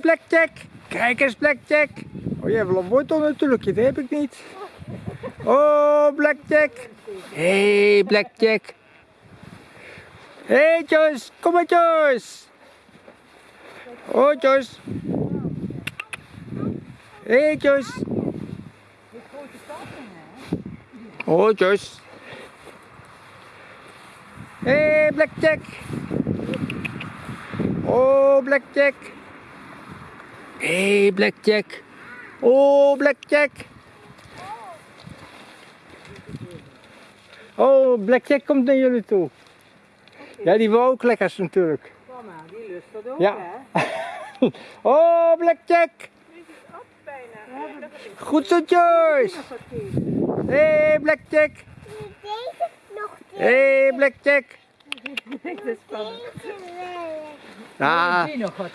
Blackjack. Kijk eens, Blackjack. Oh, jij hebt wel een wortel natuurlijk. Dat heb ik niet. Oh, Blackjack. hey, Blackjack. hey, Joyce. Kom maar, Joyce. Oh, Joyce. hey, Joyce. Oh, Joyce. hey, Blackjack. Oh, Blackjack. Hey, Blackjack. Oh, Blackjack. Oh, Blackjack komt naar jullie toe. Ja, die wil ook lekkers natuurlijk. Mama, die lust dat ook, Ja. hè? Oh, Blackjack. bijna. Goed zo, Joyce. hey, Blackjack. Deze nog hey, Blackjack. Dat is spannend. deze wel. Ah, Die nog wat